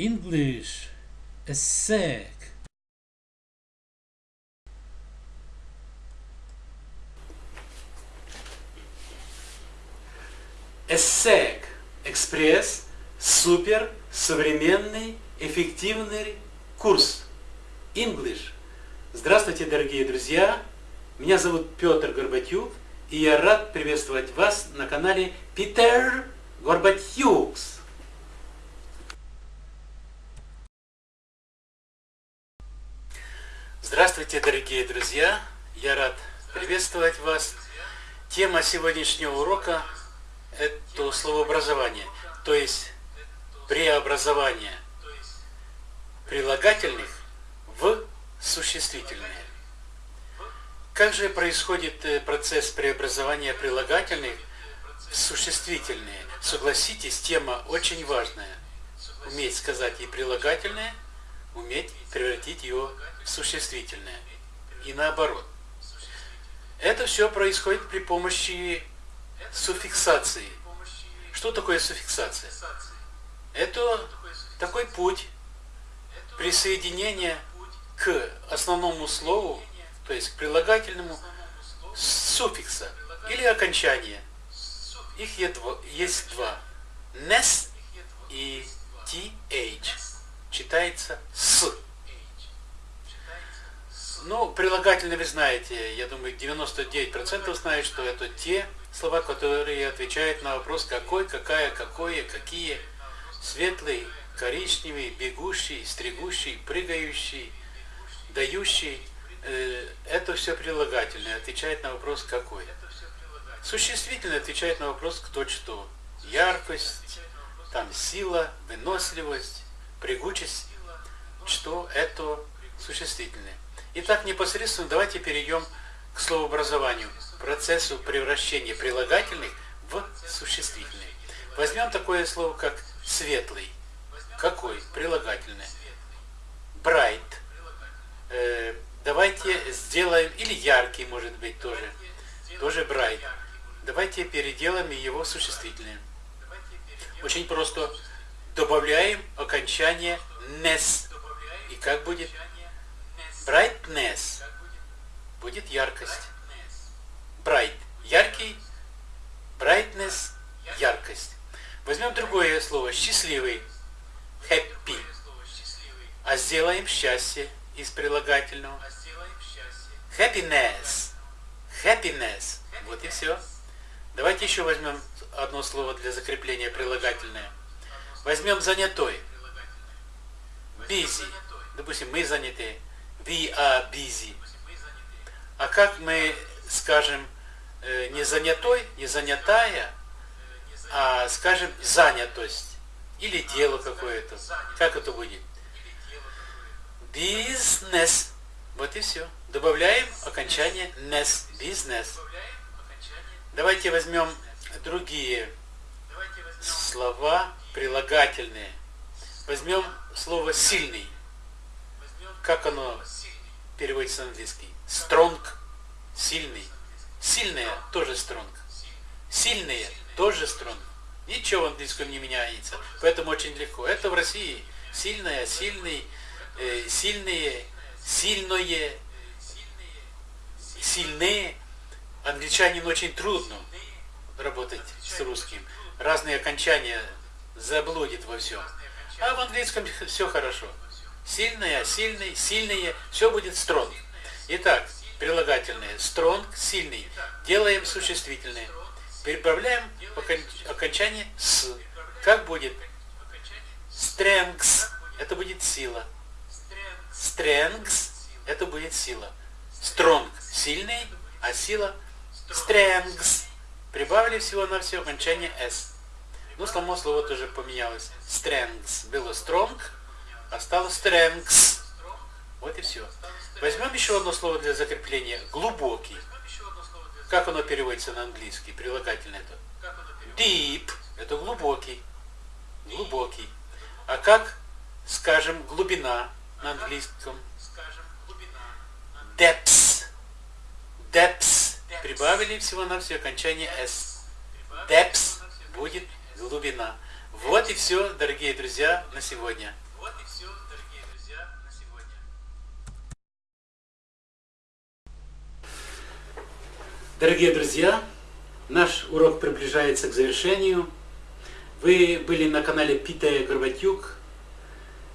English a sec. ESSEC – экспресс, супер, современный, эффективный курс English. Здравствуйте, дорогие друзья! Меня зовут Петр Горбатюк, и я рад приветствовать вас на канале Питер Горбатюкс. Здравствуйте, дорогие друзья! Я рад приветствовать вас. Тема сегодняшнего урока – это словообразование, то есть преобразование прилагательных в существительные. Как же происходит э, процесс преобразования прилагательных в существительные? Согласитесь, тема очень важная. Уметь сказать и прилагательное, уметь превратить его в существительное. И наоборот. Это все происходит при помощи суффиксации. Что такое суффиксация? Это такой путь присоединения к основному слову, то есть к прилагательному суффикса или окончания. Их есть два. Nes и th. Читается с. Ну, прилагательные вы знаете, я думаю, 99% знают, что это те слова, которые отвечают на вопрос какой, какая, какое, какие. Светлый, коричневый, бегущий, стригущий, прыгающий, дающий. Э, это все прилагательное, отвечает на вопрос какой. Существительное отвечает на вопрос кто что. Яркость, там сила, выносливость, прыгучесть. Что это существительное. Итак, непосредственно давайте перейдем к словообразованию, процессу превращения прилагательных в существительные. Возьмем такое слово, как светлый. Какой? Прилагательное. Bright. Э, давайте сделаем, или яркий, может быть, тоже. Тоже bright. Давайте переделаем его существительное. Очень просто. Добавляем окончание ness. И как будет? Brightness будет яркость. Bright – яркий, brightness – яркость. Возьмем другое слово – счастливый, happy. А сделаем счастье из прилагательного. Happiness. Happiness. Вот и все. Давайте еще возьмем одно слово для закрепления прилагательное. Возьмем занятой. Busy. Допустим, мы заняты we are busy. А как мы скажем э, не занятой, не занятая, а скажем занятость или дело какое-то. Как это будет? Бизнес. Вот и все. Добавляем окончание ness. Бизнес. Давайте возьмем другие слова прилагательные. Возьмем слово сильный. Как оно переводится на английский. Strong, сильный. Сильные тоже strong. Сильные тоже strong. Ничего в английском не меняется. Поэтому очень легко. Это в России. Сильная, сильный, э, сильные, сильное, сильные. Англичанин очень трудно работать с русским. Разные окончания заблудит во всем. А в английском все хорошо. Сильная, сильный, сильные, все будет strong. Итак, прилагательные strong, сильный. Делаем существительные. Переправляем окончание с. Как будет? Strengths. Это будет сила. Strengths. Это будет сила. Strong. Сильный, а сила strengths. Прибавили всего на все окончание s. Ну, само слово тоже поменялось. Strengths. Было strong, Осталось strengths. Вот и все. Возьмем еще одно слово для закрепления. Глубокий. Как оно переводится на английский? Прилагательное это. Deep. Это глубокий. Глубокий. А как, скажем, глубина на английском? Depths. Depths. Прибавили всего на все окончание s. Depths будет глубина. Вот и все, дорогие друзья, на сегодня. все, дорогие друзья, на сегодня. Дорогие друзья, наш урок приближается к завершению. Вы были на канале Питая Горбатюк.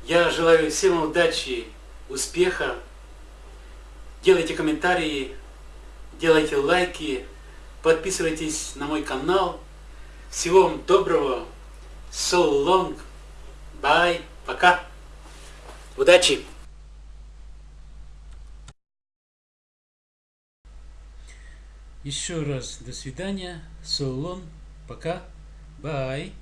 Я желаю всем удачи, успеха. Делайте комментарии, делайте лайки, подписывайтесь на мой канал. Всего вам доброго. So long. Bye. Пока. Удачи. Еще раз до свидания. So long. Пока. Bye.